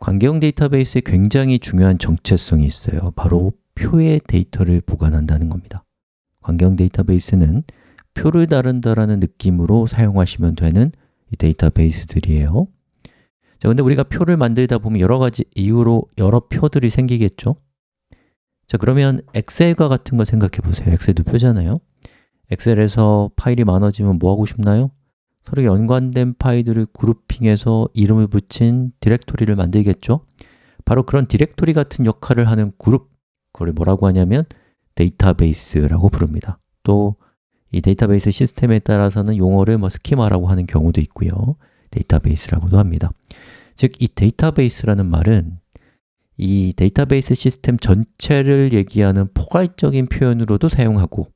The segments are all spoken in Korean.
관계형 데이터베이스에 굉장히 중요한 정체성이 있어요. 바로 표의 데이터를 보관한다는 겁니다. 관계형 데이터베이스는 표를 다룬다라는 느낌으로 사용하시면 되는 이 데이터베이스들이에요. 자, 근데 우리가 표를 만들다 보면 여러 가지 이유로 여러 표들이 생기겠죠? 자, 그러면 엑셀과 같은 걸 생각해 보세요. 엑셀도 표잖아요. 엑셀에서 파일이 많아지면 뭐 하고 싶나요? 서로 연관된 파일들을 grouping해서 이름을 붙인 디렉토리를 만들겠죠? 바로 그런 디렉토리 같은 역할을 하는 그룹, 그걸 뭐라고 하냐면 데이터베이스라고 부릅니다. 또 이 데이터베이스 시스템에 따라서는 용어를 뭐 스키마라고 하는 경우도 있고요. 데이터베이스라고도 합니다. 즉, 이 데이터베이스라는 말은 이 데이터베이스 시스템 전체를 얘기하는 포괄적인 표현으로도 사용하고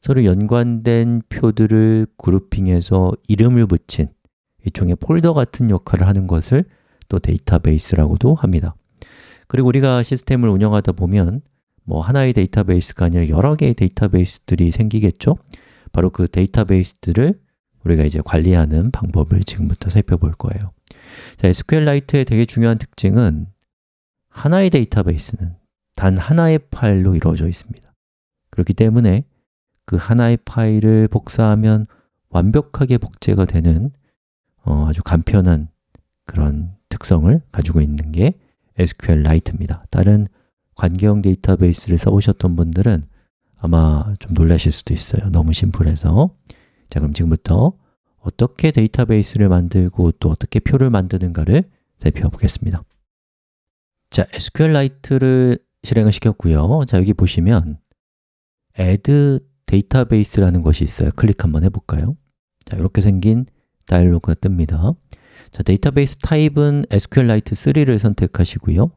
서로 연관된 표들을 그룹핑해서 이름을 붙인 일종의 폴더 같은 역할을 하는 것을 또 데이터베이스라고도 합니다. 그리고 우리가 시스템을 운영하다 보면 뭐 하나의 데이터베이스가 아니라 여러 개의 데이터베이스들이 생기겠죠? 바로 그 데이터베이스들을 우리가 이제 관리하는 방법을 지금부터 살펴볼 거예요. 자, SQLite의 되게 중요한 특징은 하나의 데이터베이스는 단 하나의 파일로 이루어져 있습니다. 그렇기 때문에 그 하나의 파일을 복사하면 완벽하게 복제가 되는 어, 아주 간편한 그런 특성을 가지고 있는 게 SQLite입니다. 다른 관계형 데이터베이스를 써보셨던 분들은 아마 좀 놀라실 수도 있어요. 너무 심플해서. 자 그럼 지금부터 어떻게 데이터베이스를 만들고 또 어떻게 표를 만드는가를 살펴 보겠습니다. 자, SQLite를 실행을 시켰고요. 자, 여기 보시면 add database라는 것이 있어요. 클릭 한번 해볼까요? 자, 이렇게 생긴 다이얼로그가 뜹니다. 자, 데이터베이스 타입은 SQLite 3를 선택하시고요.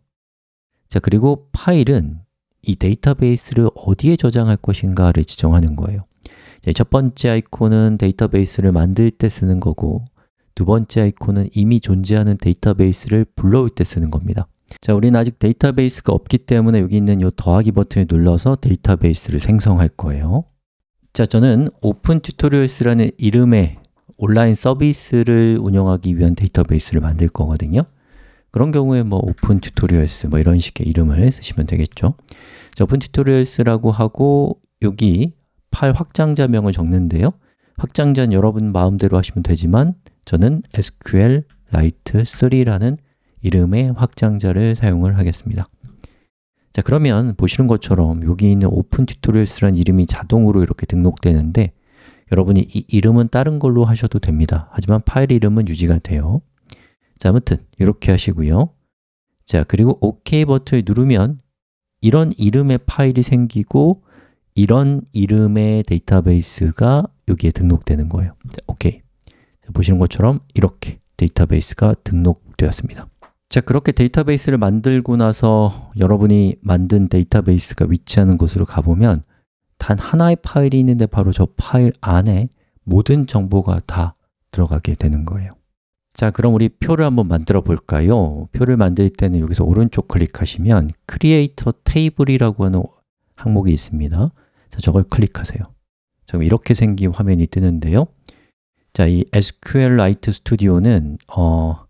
자, 그리고 파일은 이 데이터베이스를 어디에 저장할 것인가를 지정하는 거예요. 첫 번째 아이콘은 데이터베이스를 만들 때 쓰는 거고 두 번째 아이콘은 이미 존재하는 데이터베이스를 불러올 때 쓰는 겁니다. 자, 우리는 아직 데이터베이스가 없기 때문에 여기 있는 이 더하기 버튼을 눌러서 데이터베이스를 생성할 거예요 자, 저는 Open Tutorials라는 이름의 온라인 서비스를 운영하기 위한 데이터베이스를 만들 거거든요. 그런 경우에 뭐 Open Tutorials 뭐 이런 식의 이름을 쓰시면 되겠죠. 자, Open Tutorials라고 하고 여기 파일 확장자명을 적는데요. 확장자는 여러분 마음대로 하시면 되지만 저는 SQLite3라는 이름의 확장자를 사용을 하겠습니다 자 그러면 보시는 것처럼 여기 있는 Open Tutorials라는 이름이 자동으로 이렇게 등록되는데 여러분이 이 이름은 다른 걸로 하셔도 됩니다. 하지만 파일 이름은 유지가 돼요. 자, 아무튼 이렇게 하시고요. 자, 그리고 OK 버튼을 누르면 이런 이름의 파일이 생기고 이런 이름의 데이터베이스가 여기에 등록되는 거예요. 자, OK. 자, 보시는 것처럼 이렇게 데이터베이스가 등록되었습니다 자, 그렇게 데이터베이스를 만들고 나서 여러분이 만든 데이터베이스가 위치하는 곳으로 가보면 단 하나의 파일이 있는데 바로 저 파일 안에 모든 정보가 다 들어가게 되는 거예요. 자, 그럼 우리 표를 한번 만들어 볼까요? 표를 만들 때는 여기서 오른쪽 클릭하시면 Creator Table이라고 하는 항목이 있습니다. 자, 저걸 클릭하세요. 자, 이렇게 생긴 화면이 뜨는데요. 자, 이 SQLite Studio는 어,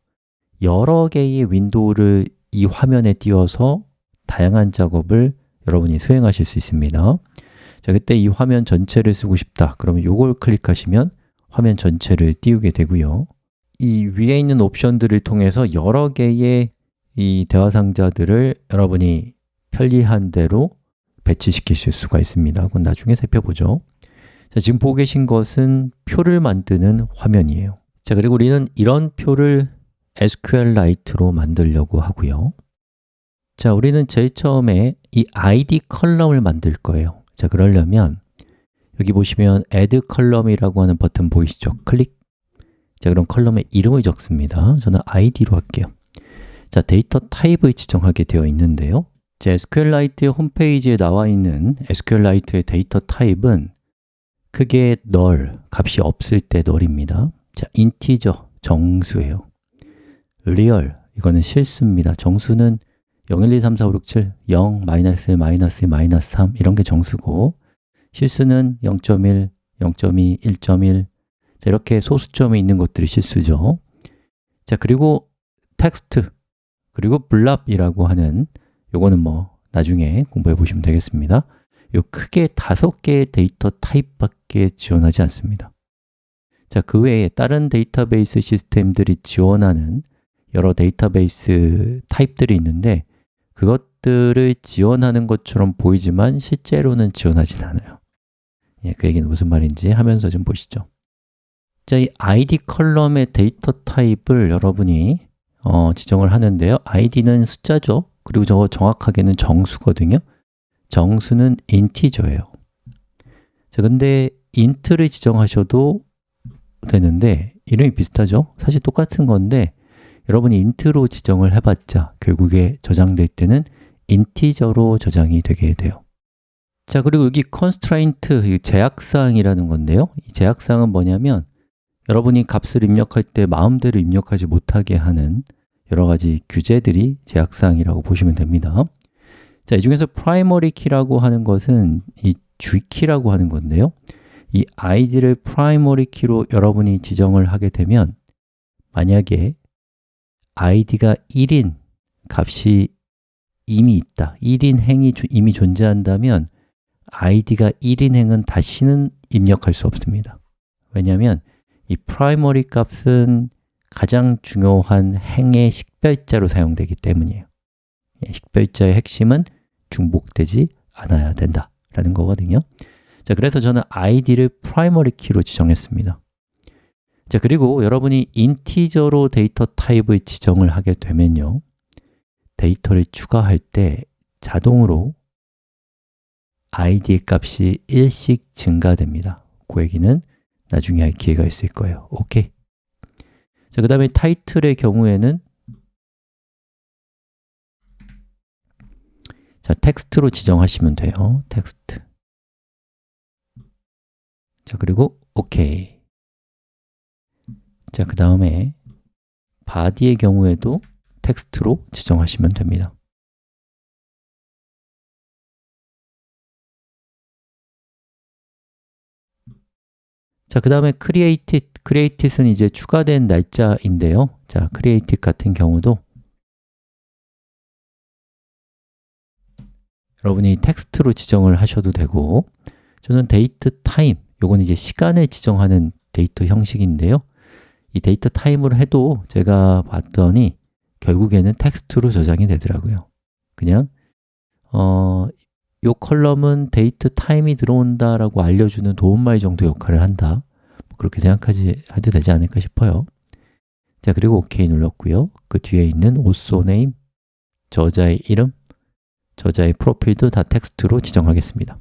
여러 개의 윈도우를 이 화면에 띄워서 다양한 작업을 여러분이 수행하실 수 있습니다. 자, 그때 이 화면 전체를 쓰고 싶다. 그러면 이걸 클릭하시면 화면 전체를 띄우게 되고요. 이 위에 있는 옵션들을 통해서 여러 개의 이 대화 상자들을 여러분이 편리한 대로 배치시키실 수가 있습니다. 그건 나중에 살펴보죠. 자, 지금 보고 계신 것은 표를 만드는 화면이에요. 자, 그리고 우리는 이런 표를 SQLite로 만들려고 하고요 자, 우리는 제일 처음에 이 id 컬럼을 만들 거예요 자, 그러려면 여기 보시면 add 컬럼이라고 하는 버튼 보이시죠? 클릭 자, 그럼 column에 이름을 적습니다. 저는 id로 할게요. 자, 데이터 타입을 지정하게 되어 있는데요. 자, SQLite의 홈페이지에 나와 있는 SQLite의 데이터 타입은 크게 null, 값이 없을 때 null입니다. 자, integer, 정수예요. Real, 이거는 실수입니다. 정수는 0, 1, 2, 3, 4, 5, 6, 7, 0, 마이너스 1, 마이너스 2, 마이너스 3 이런 게 정수고 실수는 0.1, 0.2, 1.1, 자, 이렇게 소수점이 있는 것들이 실수죠. 자, 그리고 텍스트 그리고 BLOB이라고 하는 요거는 뭐 나중에 공부해 보시면 되겠습니다. 요 크게 다섯 개의 데이터 타입밖에 지원하지 않습니다. 자, 그 외에 다른 데이터베이스 시스템들이 지원하는 여러 데이터베이스 타입들이 있는데 그것들을 지원하는 것처럼 보이지만 실제로는 지원하진 않아요. 예, 그 얘기는 무슨 말인지 하면서 좀 보시죠. 자, 이 id 컬럼의 데이터 타입을 여러분이 어, 지정을 하는데요. id는 숫자죠. 그리고 저거 정확하게는 정수거든요. 정수는 인티저예요. 자, 근데 int를 지정하셔도 되는데 이름이 비슷하죠? 사실 똑같은 건데 여러분이 int로 지정을 해봤자 결국에 저장될 때는 인티저로 저장이 되게 돼요. 자, 그리고 여기 constraint, 제약사항이라는 건데요. 이 제약사항은 뭐냐면 여러분이 값을 입력할 때 마음대로 입력하지 못하게 하는 여러 가지 규제들이 제약사항이라고 보시면 됩니다. 자, 이 중에서 primary key라고 하는 것은 이 주키라고 하는 건데요. 이 id를 primary key로 여러분이 지정을 하게 되면 만약에 id가 1인 값이 이미 있다. 1인 행이 이미 존재한다면 id가 1인 행은 다시는 입력할 수 없습니다. 왜냐하면 이 primary 값은 가장 중요한 행의 식별자로 사용되기 때문이에요. 예, 식별자의 핵심은 중복되지 않아야 된다라는 거거든요. 자, 그래서 저는 id를 primary key로 지정했습니다 자, 그리고 여러분이 integer로 데이터 타입을 지정을 하게 되면요. 데이터를 추가할 때 자동으로 id의 값이 1씩 증가됩니다. 그 얘기는 나중에 할 기회가 있을 거예요. 오케이. 자, 그 다음에 타이틀의 경우에는 자, 텍스트로 지정하시면 돼요. 텍스트. 자, 그리고 오케이 자, 그 다음에 body의 경우에도 텍스트로 지정하시면 됩니다. 자, 그 다음에 created, created은 이제 추가된 날짜인데요. 자, created 같은 경우도 여러분이 텍스트로 지정을 하셔도 되고 저는 date time, 요건 이제 시간을 지정하는 데이터 형식인데요 이 date time으로 해도 제가 봤더니 결국에는 텍스트로 저장이 되더라고요. 그냥 어, 요 column은 date time이 들어온다라고 알려주는 도움말 정도 역할을 한다. 뭐 그렇게 생각하지 해도 되지 않을까 싶어요. 자, 그리고 OK 눌렀고요. 그 뒤에 있는 author name, 저자의 이름, 저자의 프로필도 다 텍스트로 지정하겠습니다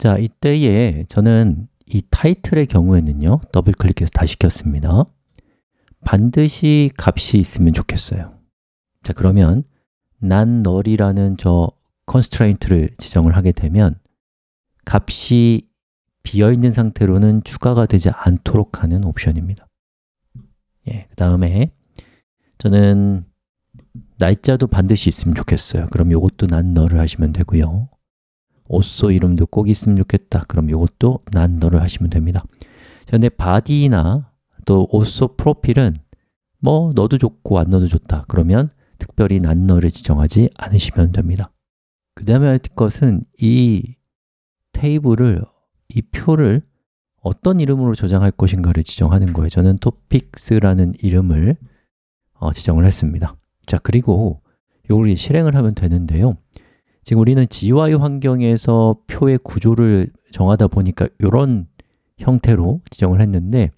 자, 이때에 저는 이 타이틀의 경우에는요 더블 클릭해서 다 시 켰습니다. 반드시 값이 있으면 좋겠어요. 자, 그러면 난 널이라는 저 constraint를 지정을 하게 되면 값이 비어있는 상태로는 추가가 되지 않도록 하는 옵션입니다. 예, 그 다음에 저는 날짜도 반드시 있으면 좋겠어요. 그럼 이것도 난 너를 하시면 되고요 오쏘 이름도 꼭 있으면 좋겠다. 그럼 이것도 난 너를 하시면 됩니다. 자, 근데 body나 또 오쏘 프로필은 뭐 넣어도 좋고 안 넣어도 좋다. 그러면 특별히 난 너를 지정하지 않으시면 됩니다. 그 다음에 할 것은 이 테이블을, 이 표를 어떤 이름으로 저장할 것인가를 지정하는 거예요. 저는 topics라는 이름을 어, 지정을 했습니다. 자, 그리고 이걸 실행을 하면 되는데요 지금 우리는 GUI 환경에서 표의 구조를 정하다 보니까 이런 형태로 지정을 했는데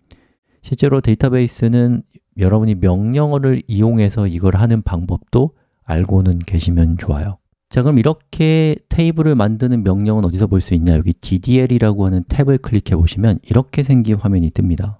실제로 데이터베이스는 여러분이 명령어를 이용해서 이걸 하는 방법도 알고는 계시면 좋아요 자, 그럼 이렇게 테이블을 만드는 명령은 어디서 볼 수 있냐? 여기 ddl이라고 하는 탭을 클릭해 보시면 이렇게 생긴 화면이 뜹니다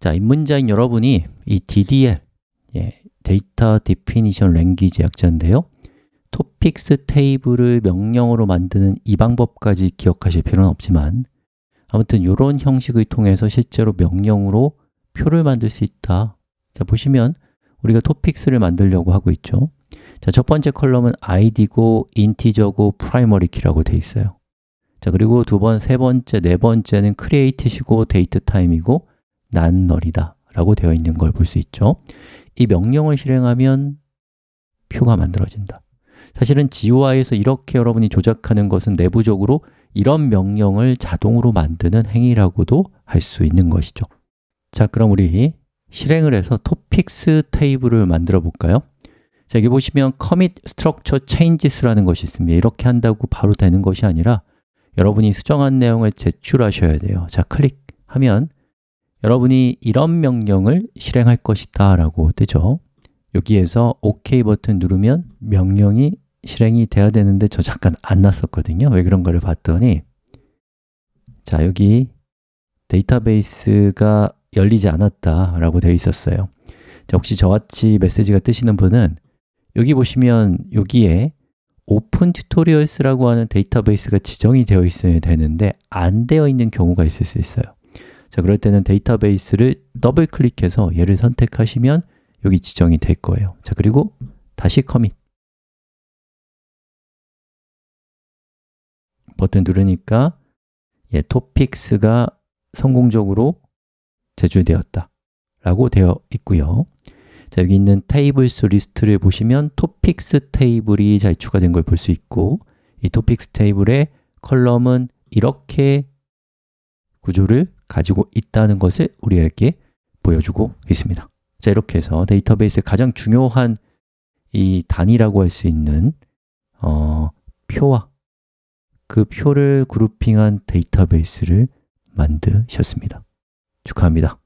자, 입문자인 여러분이 이 DDL, 예, data definition language 약자인데요. topics 테이블을 명령어로 만드는 이 방법까지 기억하실 필요는 없지만 아무튼 이런 형식을 통해서 실제로 명령으로 표를 만들 수 있다. 자, 보시면 우리가 topics를 만들려고 하고 있죠. 자, 첫 번째 column은 id고 integer고 primary key라고 되어 있어요. 자, 그리고 두 번, 세 번째, 네 번째는 created고 date time이고 난 널이다 라고 되어 있는 걸 볼 수 있죠. 이 명령을 실행하면 표가 만들어진다. 사실은 GUI에서 이렇게 여러분이 조작하는 것은 내부적으로 이런 명령을 자동으로 만드는 행위라고도 할 수 있는 것이죠. 자, 그럼 우리 실행을 해서 토픽스 테이블을 만들어 볼까요? 자, 여기 보시면 commit structure changes라는 것이 있습니다. 이렇게 한다고 바로 되는 것이 아니라 여러분이 수정한 내용을 제출하셔야 돼요. 자, 클릭하면 여러분이 이런 명령을 실행할 것이다 라고 뜨죠. 여기에서 OK 버튼 누르면 명령이 실행이 돼야 되는데 저 잠깐 안 났었거든요. 왜 그런가를 봤더니. 자, 여기 데이터베이스가 열리지 않았다 라고 되어 있었어요. 자, 혹시 저같이 메시지가 뜨시는 분은 여기 보시면 여기에 Open Tutorials라고 하는 데이터베이스가 지정이 되어 있어야 되는데 안 되어 있는 경우가 있을 수 있어요 자, 그럴 때는 데이터베이스를 더블 클릭해서 얘를 선택하시면 여기 지정이 될 거예요. 자, 그리고 다시 commit. 버튼 누르니까 예, topics가 성공적으로 제출되었다. 라고 되어 있고요. 자, 여기 있는 테이블스 리스트를 보시면 topics 테이블이 잘 추가된 걸 볼 수 있고 이 topics 테이블의 column은 이렇게 구조를 가지고 있다는 것을 우리에게 보여주고 있습니다. 자, 이렇게 해서 데이터베이스의 가장 중요한 이 단위라고 할 수 있는 어, 표와 그 표를 grouping한 데이터베이스를 만드셨습니다. 축하합니다